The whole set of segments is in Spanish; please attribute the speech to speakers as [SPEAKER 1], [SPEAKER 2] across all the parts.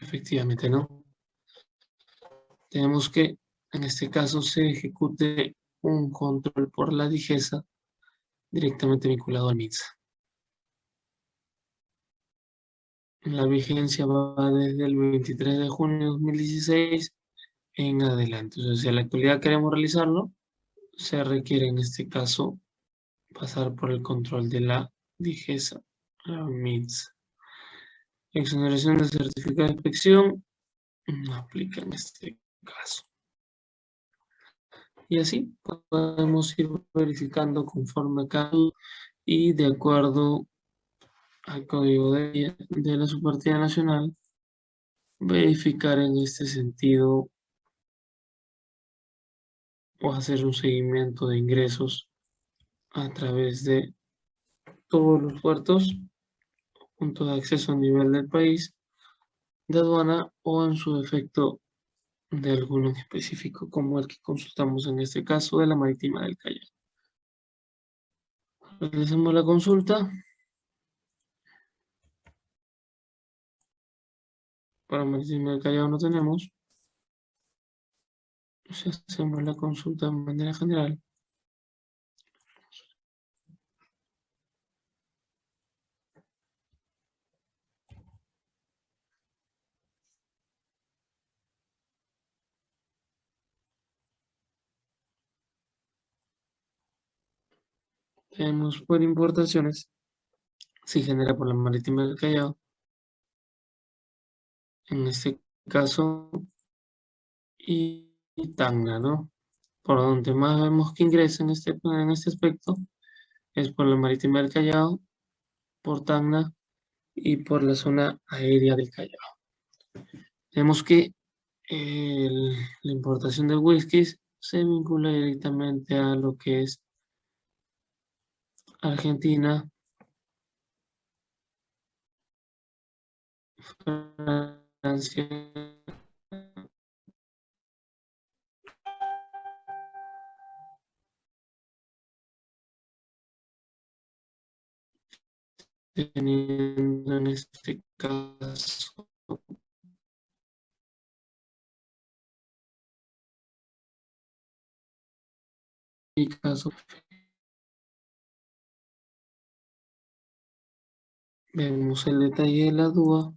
[SPEAKER 1] efectivamente no. Tenemos que, en este caso, se ejecute un control por la digesa directamente vinculado al MITSA. La vigencia va desde el 23 de junio de 2016 en adelante. Sea, si en la actualidad queremos realizarlo, se requiere en este caso pasar por el control de la digesa, la MITS. Exoneración de certificado de inspección no aplica en este caso. Y así podemos ir verificando conforme cada y de acuerdo al código de, de la subpartida nacional, verificar en este sentido o hacer un seguimiento de ingresos a través de todos los puertos, puntos de acceso a nivel del país, de aduana o en su efecto de alguno en específico, como el que consultamos en este caso de la marítima del Callao. Realizamos la consulta. Para marítima del Callao no tenemos hacemos la consulta de manera general. Tenemos por importaciones, si genera por la marítima del Callao. En este caso, y y Tacna, ¿no? Por donde más vemos que ingresa en este, en este aspecto es por la marítima del Callao, por Tacna y por la zona aérea del Callao. Vemos que la importación de whisky se vincula directamente a lo que es Argentina, Francia, teniendo en este caso y caso vemos el detalle de la duda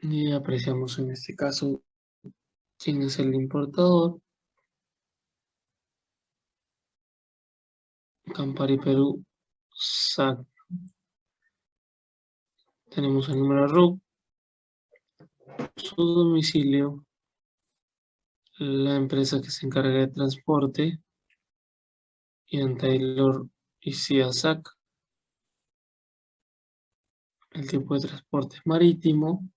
[SPEAKER 1] y apreciamos en este caso quién es el importador. Campari Perú, SAC. Tenemos el número RUC, su domicilio, la empresa que se encarga de transporte, Ian Taylor y SAC. El tipo de transporte marítimo,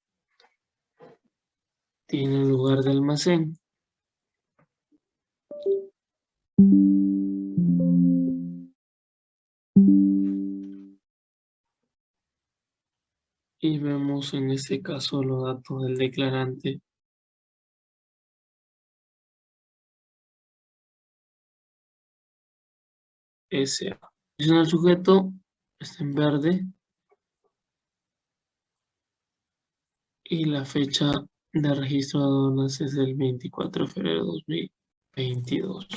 [SPEAKER 1] tiene lugar de almacén. y vemos en este caso los datos del declarante. SA. El sujeto está en verde y la fecha de registro de aduanas es el 24 de febrero de 2022.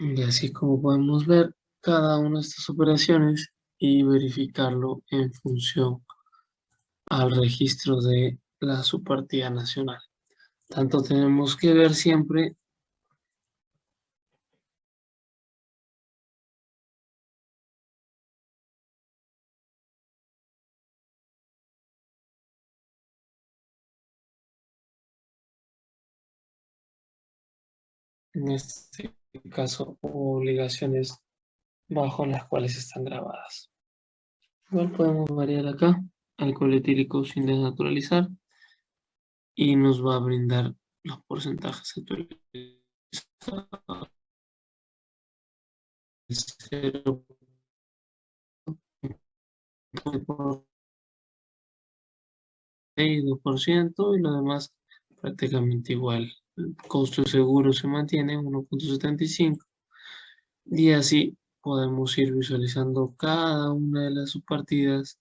[SPEAKER 1] Y así como podemos ver, cada una de estas operaciones y verificarlo en función al registro de la subpartida nacional. Tanto tenemos que ver siempre en este caso obligaciones bajo las cuales están grabadas. Igual podemos variar acá, alcohol etílico sin desnaturalizar, y nos va a brindar los porcentajes actualizados. 0 y 2% y lo demás prácticamente igual. Costo seguro se mantiene en 1.75 y así podemos ir visualizando cada una de las subpartidas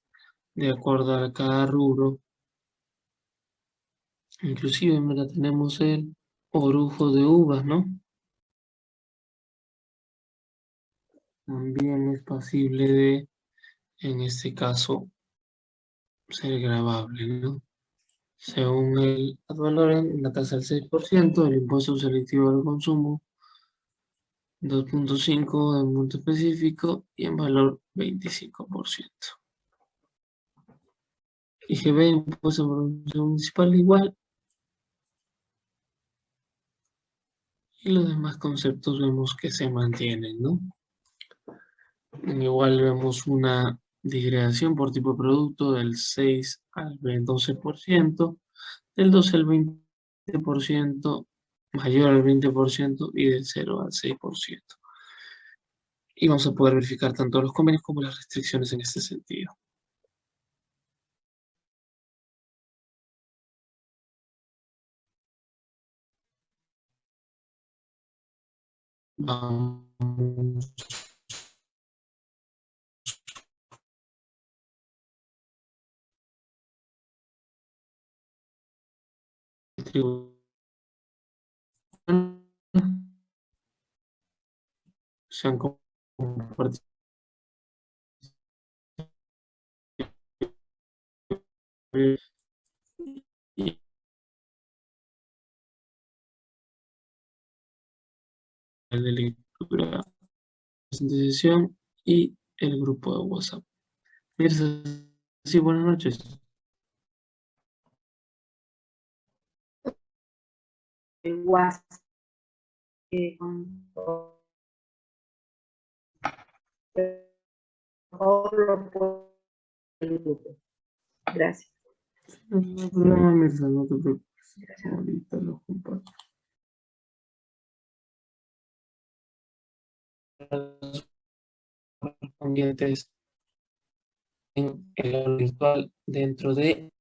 [SPEAKER 1] de acuerdo a cada rubro. Inclusive, mira, tenemos el orujo de uvas, ¿no? También es posible de, en este caso, ser grabable, ¿no? Según el en la tasa del 6%, el impuesto selectivo al consumo 2.5 en monto específico y en valor 25%. IGB, impuesto municipal igual. Y los demás conceptos vemos que se mantienen, ¿no? Igual vemos una disgregación por tipo de producto del 6 al 12%, del 12 al 20%, mayor al 20% y del 0 al 6%. Y vamos a poder verificar tanto los convenios como las restricciones en este sentido. Vamos se han compartido el de lectura de sesión y el grupo de WhatsApp. Sí, buenas noches.
[SPEAKER 2] El WhatsApp. Gracias.
[SPEAKER 1] No problema, Mirza, no te preocupes. Ahorita lo comparto. Correspondientes en el virtual dentro de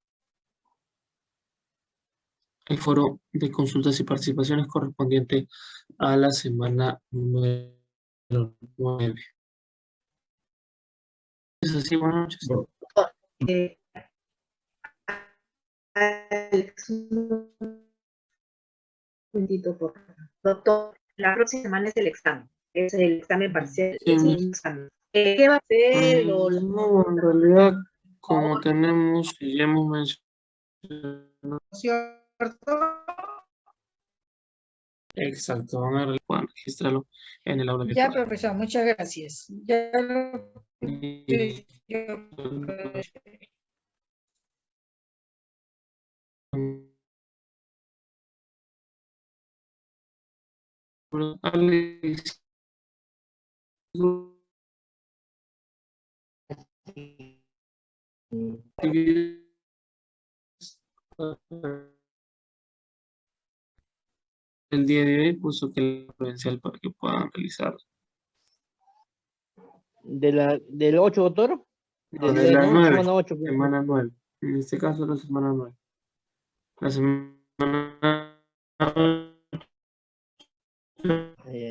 [SPEAKER 1] el foro de consultas y participaciones correspondiente a la semana número 9. Es así, buenas noches.
[SPEAKER 2] Eh, Alex, un momentito, por favor. Doctor, la próxima semana es el examen. Es el examen parcial.
[SPEAKER 1] Sí.
[SPEAKER 2] es un examen. Eh, ¿Qué va a hacer?
[SPEAKER 1] Mm, No, en realidad, como tenemos y ya hemos mencionado. Exacto, van a registrarlo en el aula
[SPEAKER 3] Ya,
[SPEAKER 1] virtual.
[SPEAKER 3] profesor, muchas gracias. Ya lo
[SPEAKER 1] Y-
[SPEAKER 3] yo-
[SPEAKER 1] Alex, el día de hoy puso que la credencial para que puedan realizar
[SPEAKER 4] De la, ¿Del 8, doctor?
[SPEAKER 1] No, de la
[SPEAKER 4] no,
[SPEAKER 1] nueve,
[SPEAKER 4] semana 8.
[SPEAKER 1] semana 9. En este caso la semana 9. La semana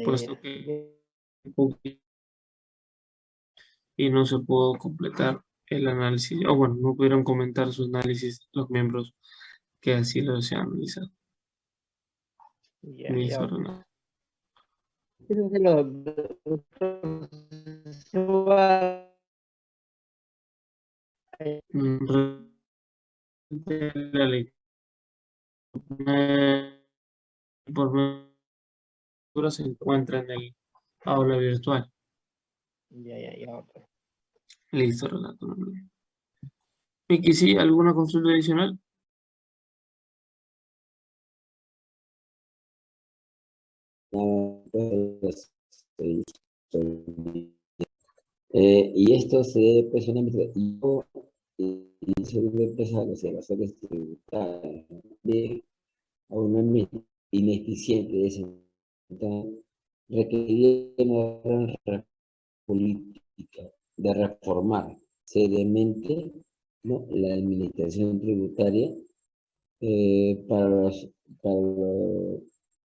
[SPEAKER 1] puesto que y no se pudo completar el análisis, o bueno, no pudieron comentar su análisis los miembros que así lo desean realizar. Ley. Eh, Por lectura se encuentra en el aula virtual.
[SPEAKER 4] Ya, ya, ya.
[SPEAKER 1] Listo, problema. Miki, ¿sí? ¿Alguna consulta adicional?
[SPEAKER 5] Eh, y esto se solamente y yo y se debe empezar las evasores tributarias de una ineficiente de entonces, requeriría una gran política de reformar seriamente la administración tributaria eh, para los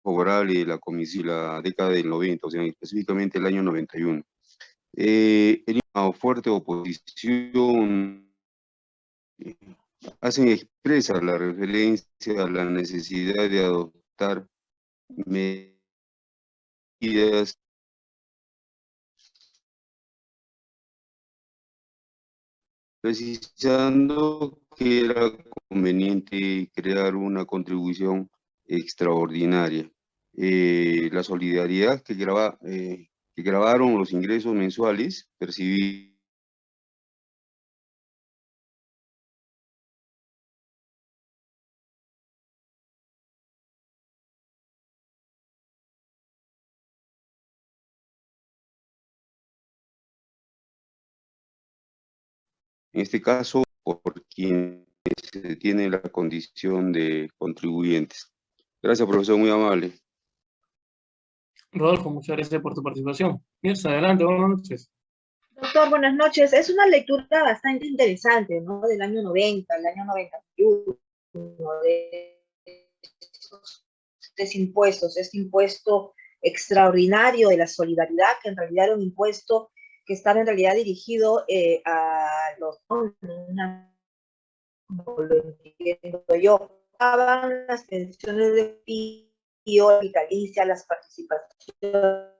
[SPEAKER 6] Oral y la década del 90, o sea, específicamente el año 91. Eh, una fuerte oposición eh, hacen expresa la referencia a la necesidad de adoptar medidas precisando que era conveniente crear una contribución extraordinaria. Eh, la solidaridad que, graba, eh, que grabaron los ingresos mensuales percibidos en este caso por quienes tienen la condición de contribuyentes. Gracias, profesor, muy amable.
[SPEAKER 1] Rodolfo, muchas gracias por tu participación. Mirza, adelante, buenas noches.
[SPEAKER 2] Doctor, buenas noches. Es una lectura bastante interesante, ¿no? Del año 90, el año 91, de estos impuestos, este impuesto extraordinario de la solidaridad, que en realidad era un impuesto que estaba en realidad dirigido eh, a los lo entiendo yo, las pensiones de vitalicia, las participaciones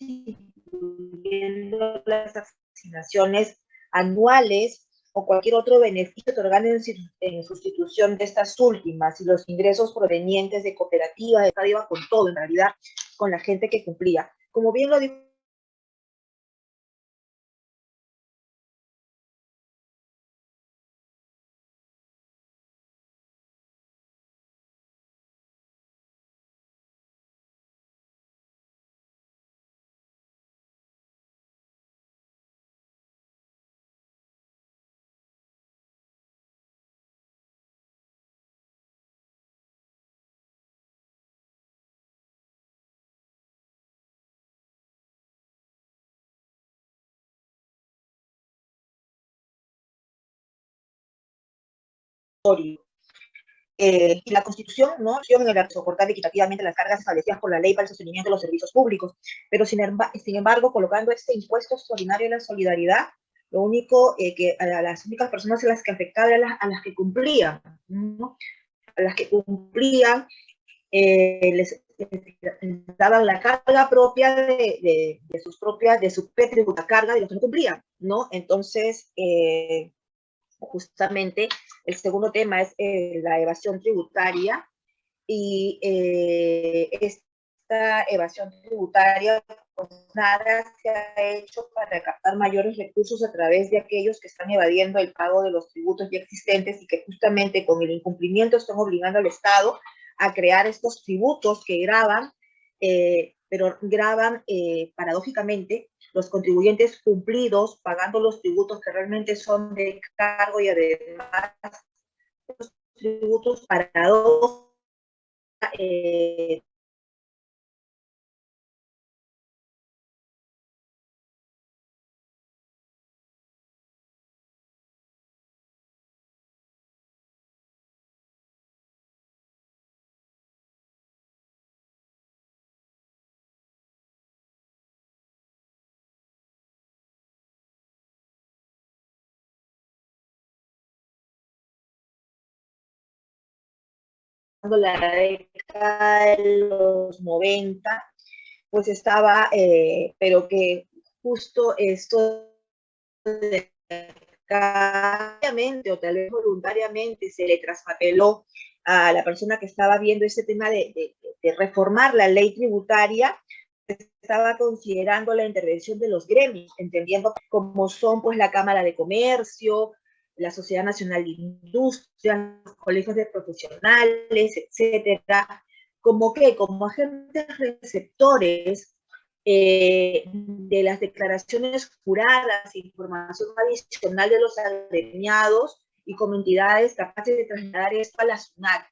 [SPEAKER 2] incluyendo las asignaciones anuales o cualquier otro beneficio que en, sustitución de estas últimas y los ingresos provenientes de cooperativas, iba con todo en realidad, con la gente que cumplía. Como bien lo dijo Eh, y la Constitución no en el soportar equitativamente las cargas establecidas por la ley para el sostenimiento de los servicios públicos, pero sin, sin embargo, colocando este impuesto extraordinario de la solidaridad, lo único eh, que a las únicas personas a las que afectaba eran a las, que cumplían, ¿no? a las que cumplían, eh, les, daban la carga propia de, de, sus propias, de su propia carga de los que no cumplían, ¿no? Entonces, justamente el segundo tema es eh, la evasión tributaria y eh, esta evasión tributaria, pues nada se ha hecho para captar mayores recursos a través de aquellos que están evadiendo el pago de los tributos ya existentes y que justamente con el incumplimiento están obligando al Estado a crear estos tributos que graban, eh, pero graban paradójicamente los contribuyentes cumplidos pagando los tributos que realmente son de cargo y además los tributos para eh, la década de los 90, pues estaba, eh, pero que justo esto obviamente o tal vez voluntariamente se le traspapeló a la persona que estaba viendo ese tema de, de, reformar la ley tributaria, estaba considerando la intervención de los gremios, entendiendo cómo son pues la Cámara de Comercio, la Sociedad Nacional de Industria, los colegios de profesionales, etcétera, como que, como agentes receptores eh, de las declaraciones juradas, información adicional de los agremiados y como entidades capaces de trasladar esto a la SUNAT.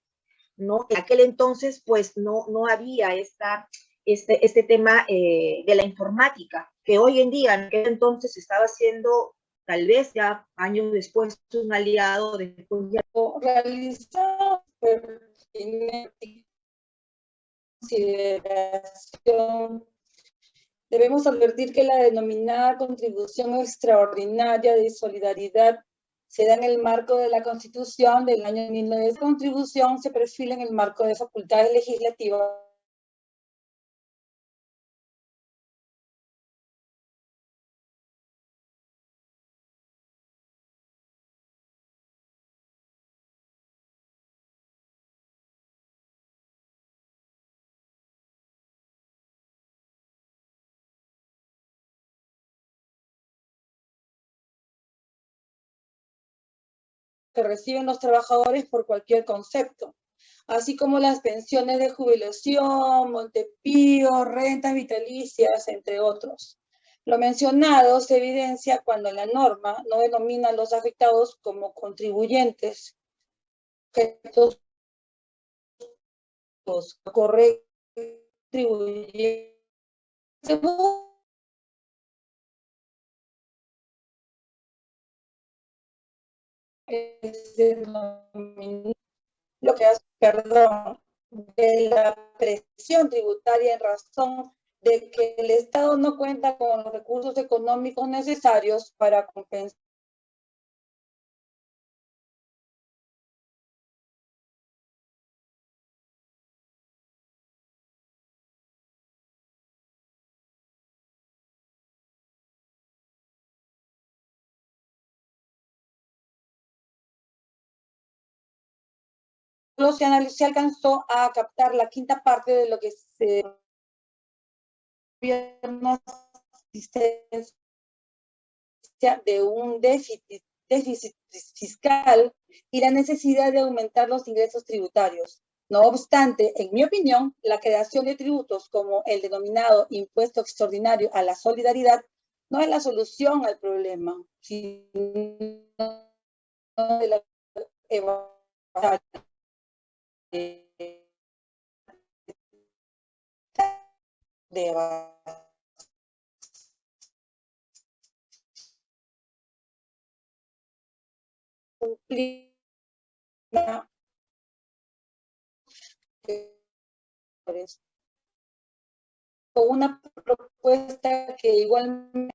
[SPEAKER 2] ¿no? En aquel entonces, pues, no, no había esta, este, este tema eh, de la informática, que hoy en día, en aquel entonces, estaba siendo tal vez ya años después un aliado, después ya
[SPEAKER 3] realizar consideración Debemos advertir que la denominada contribución extraordinaria de solidaridad se da en el marco de la Constitución del año 1900. La contribución se perfila en el marco de facultades legislativas que reciben los trabajadores por cualquier concepto, así como las pensiones de jubilación, Montepío, rentas vitalicias, entre otros. Lo mencionado se evidencia cuando la norma no denomina a los afectados como contribuyentes, correctos, contribuyentes, lo que hace, perdón, de la presión tributaria en razón de que el Estado no cuenta con los recursos económicos necesarios para compensar se, se alcanzó a captar la quinta parte de lo que se de un déficit, déficit fiscal y la necesidad de aumentar los ingresos tributarios. No obstante, en mi opinión, la creación de tributos como el denominado impuesto extraordinario a la solidaridad no es la solución al problema, sino de la de con una propuesta que igualmente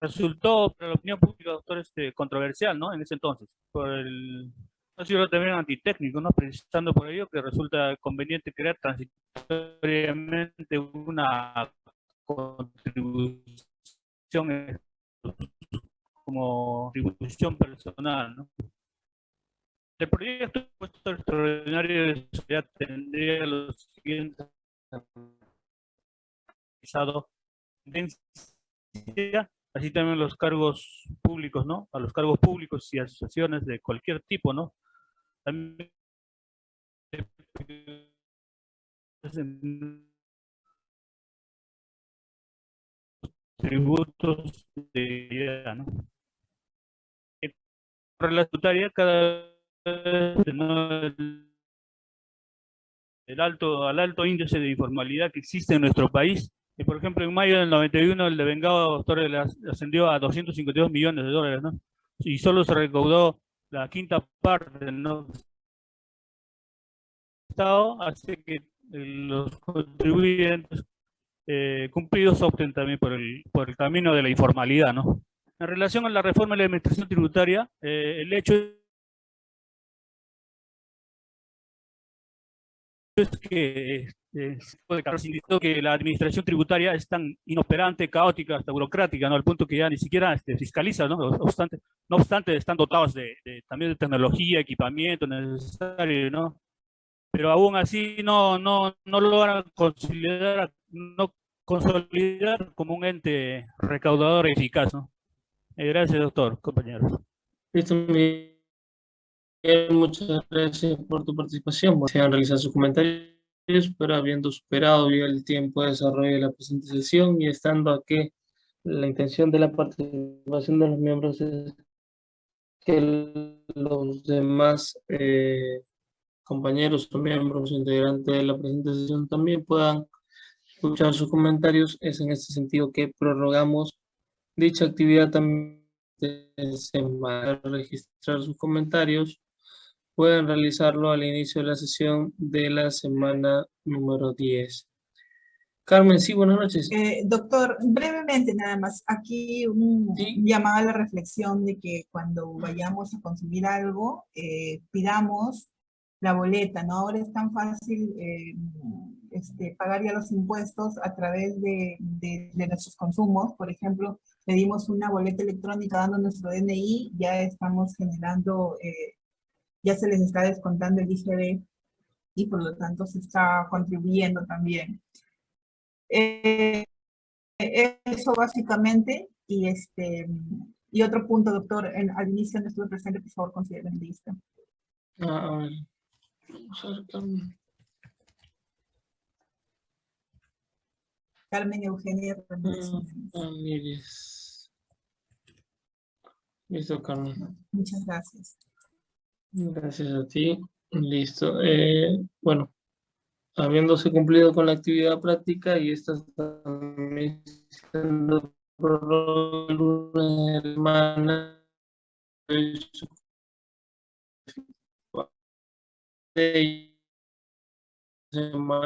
[SPEAKER 7] resultó para la opinión pública, doctor, este, controversial, ¿no? En ese entonces, por el, ha sido también antitécnico, ¿no? Precisando por ello que resulta conveniente crear transitoriamente una contribución como contribución personal, ¿no? El proyecto extraordinario de tendría los siguientes así también los cargos públicos, ¿no? A los cargos públicos y asociaciones de cualquier tipo, ¿no? También tributos de vez ¿no? el alto, al alto índice de informalidad que existe en nuestro país, por ejemplo, en mayo del 91 el de Vengado ascendió a 252 millones de dólares, ¿no? Y solo se recaudó la quinta parte, ¿no? Estado hace que los contribuyentes eh, cumplidos opten también por el, por el camino de la informalidad, ¿no? En relación a la reforma de la administración tributaria, eh, el hecho es que indicó que la administración tributaria es tan inoperante, caótica, hasta burocrática, ¿no? Al punto que ya ni siquiera este, fiscaliza, ¿no? No obstante, no obstante están dotados de, también de tecnología, equipamiento necesario, ¿no? Pero aún así no, no, no logran consolidar, no consolidar como un ente recaudador eficaz, ¿no? Eh, gracias, doctor, compañeros.
[SPEAKER 1] Listo, muchas gracias por tu participación. Se han realizado sus comentarios pero habiendo superado el tiempo de desarrollo de la presente sesión y estando aquí la intención de la participación de los miembros es que los demás eh, compañeros o miembros integrantes de la presente sesión también puedan escuchar sus comentarios. Es en este sentido que prorrogamos dicha actividad también se va a registrar sus comentarios pueden realizarlo al inicio de la sesión de la semana número 10. Carmen, sí, buenas noches.
[SPEAKER 8] Eh, doctor, brevemente nada más, aquí un
[SPEAKER 1] Sí.
[SPEAKER 8] llamado a la reflexión de que cuando vayamos a consumir algo, eh, pidamos la boleta, ¿no? Ahora es tan fácil eh, este, pagar ya los impuestos a través de, de- de nuestros consumos. Por ejemplo, pedimos una boleta electrónica dando nuestro DNI, ya estamos generando, eh, ya se les está descontando el IGB y por lo tanto se está contribuyendo también. Eh, eso básicamente, y este y otro punto, doctor, en, al inicio no estuve presente, por favor, consideren lista.
[SPEAKER 1] Ah, a ver. Vamos a ver, Carmen.
[SPEAKER 8] Carmen Eugenia Ramírez.
[SPEAKER 1] Mm, Ramírez. Listo, Carmen.
[SPEAKER 8] Muchas gracias.
[SPEAKER 1] Gracias a ti. Listo. Eh, bueno, habiéndose cumplido con la actividad práctica y esta también de semana,